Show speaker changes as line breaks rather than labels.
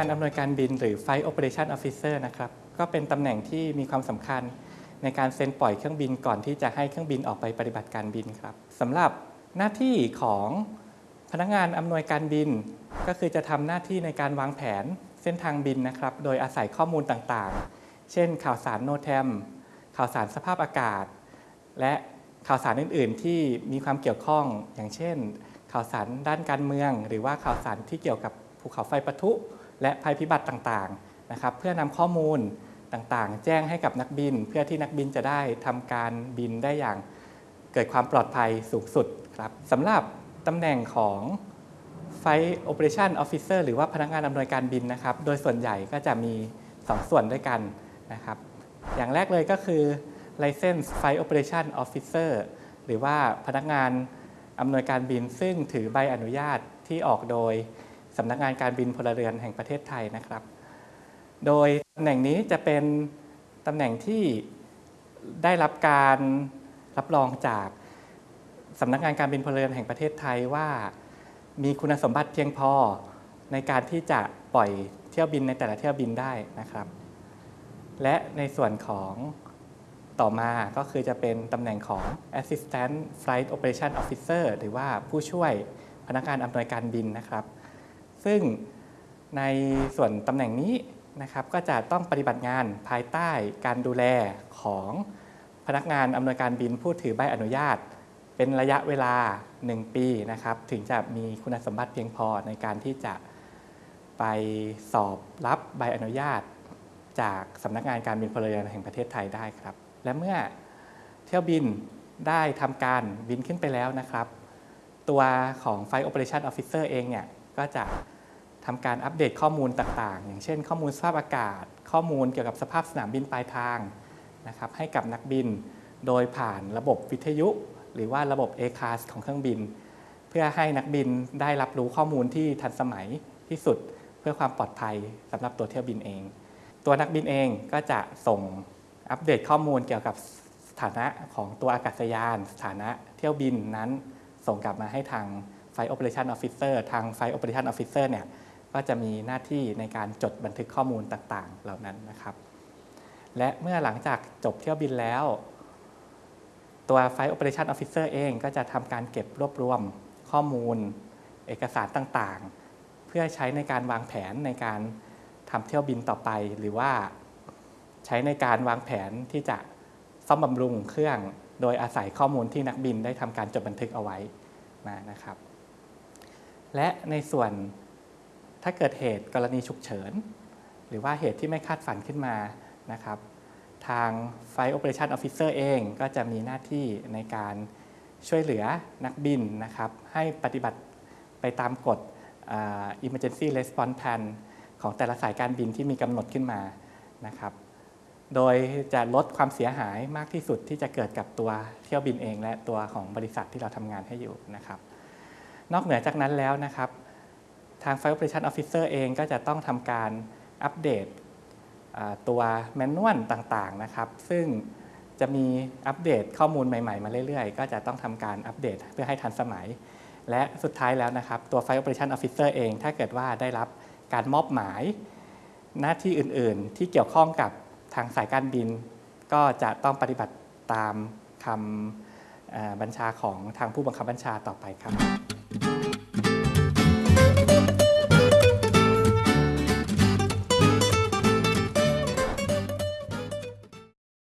านอำนวยการบินหรือ Flight Operation Officer นะครับ ก็เป็นตำแหน่งที่มีความสำคัญในการเซ็นปล่อยเครื่องบินก่อนที่จะให้เครื่องบินออกไปปฏิบัติการบินครับสำหรับหน้าที่ของพนักงานอำนวยการบิน ก็คือจะทำหน้าที่ในการวางแผนเส้นทางบินนะครับ โดยอาศัยข้อมูลต่างๆ เช่น ข่าวสารโนแทมข่าวสารสภาพอากาศ และข่าวสารอื่น ๆ ที่มีความเกี่ยวข้อง อย่างเช่น ข่าวสารด้านการเมือง หรือว่าข่าวสารที่เกี่ยวกับภูเขาไฟปะทุ และภัยพิบัติต่างๆนะครับเพื่อนำข้อมูลต่างๆ แจ้งให้กับนักบิน เพื่อที่นักบินจะได้ทำการบินได้อย่างเกิดความปลอดภัยสูงสุดครับสำหรับตำแหน่งของ Flight Operation Officer หรือว่าพนักงานอำนวยการบินนะครับ โดยส่วนใหญ่ก็จะมี 2 ส่วนด้วยกันนะครับ อย่างแรกเลยก็คือ License Flight Operation Officer หรือว่าพนักงานอำนวยการบินซึ่งถือใบอนุญาตที่ออกโดย สำนักงานการบินพลเรือนแห่งประเทศไทยนะครับ โดยตำแหน่งนี้จะเป็นตำแหน่งที่ได้รับการรับรองจากสำนักงานการบินพลเรือนแห่งประเทศไทยว่า มีคุณสมบัติเพียงพอในการที่จะปล่อยเที่ยวบินในแต่ละเที่ยวบินได้นะครับ และในส่วนของต่อมาก็คือจะเป็นตำแหน่งของ Assistant Flight Operation Officer หรือว่าผู้ช่วยพนักงานอำนวยการบินนะครับ ซึ่งในส่วนตำแหน่งนี้นะครับก็จะต้องปฏิบัติงานภายใต้การดูแลของพนักงานอำนวยการบินผู้ถือใบอนุญาต เป็นระยะเวลา 1 ปีนะครับ ถึงจะมีคุณสมบัติเพียงพอในการที่จะไปสอบรับใบอนุญาต จากสำนักงานการบินพลเรือนแห่งประเทศไทยได้ครับ และเมื่อเที่ยวบินได้ทำการบินขึ้นไปแล้วนะครับ ตัวของ Flight Operation Officer เองเนี่ย ก็จะทำการอัปเดตข้อมูลต่างๆ อย่างเช่น ข้อมูลสภาพอากาศ ข้อมูลเกี่ยวกับสภาพสนามบินปลายทางนะครับให้กับนักบิน โดยผ่านระบบวิทยุ หรือว่าระบบ A-CAS ของเครื่องบิน เพื่อให้นักบินได้รับรู้ข้อมูลที่ทันสมัยที่สุดเพื่อความปลอดภัยสำหรับตัวเที่ยวบินเอง ตัวนักบินเองก็จะส่งอัปเดตข้อมูลเกี่ยวกับสถานะของตัวอากาศยาน สถานะเที่ยวบินนั้นส่งกลับมาให้ทาง Flight Operation Officer ทาง Flight Operation Officer เนี่ยก็จะมีหน้าที่ในการจดบันทึกข้อมูลต่างๆ เหล่านั้นนะครับ และเมื่อหลังจากจบเที่ยวบินแล้ว ตัว Flight Operation Officer เองก็จะทำการเก็บรวบรวมข้อมูล เอกสารต่างๆ เพื่อใช้ในการวางแผนในการทำเที่ยวบินต่อไป หรือว่าใช้ในการวางแผนที่จะซ่อมบำรุงเครื่อง โดยอาศัยข้อมูลที่นักบินได้ทำการจดบันทึกเอาไว้นะครับ และในส่วนถ้าเกิดเหตุกรณีฉุกเฉิน หรือว่าเหตุที่ไม่คาดฝันขึ้นมานะครับ ทาง Flight Operation Officer เองก็จะมีหน้าที่ในการช่วยเหลือนักบินนะครับ ให้ปฏิบัติไปตามกฎ Emergency Response Plan ของแต่ละสายการบินที่มีกำหนดขึ้นมานะครับ โดยจะลดความเสียหายมากที่สุดที่จะเกิดกับตัวเที่ยวบินเอง และตัวของบริษัทที่เราทำงานให้อยู่นะครับ นอกเหนือจากนั้นแล้วนะครับ ทาง Flight Operation Officer เองก็จะต้องทำการอัปเดตตัวแมนนวลต่างๆนะครับ ซึ่งจะมีอัปเดตข้อมูลใหม่ๆ มาเรื่อยๆ ก็จะต้องทำการอัปเดตเพื่อให้ทันสมัย และสุดท้ายแล้วนะครับ ตัว Flight Operation Officer เอง ถ้าเกิดว่าได้รับการมอบหมาย หน้าที่อื่นๆ ที่เกี่ยวข้องกับทางสายการบิน ก็จะต้องปฏิบัติตามคำบัญชาของทางผู้บังคับบัญชาต่อไปครับ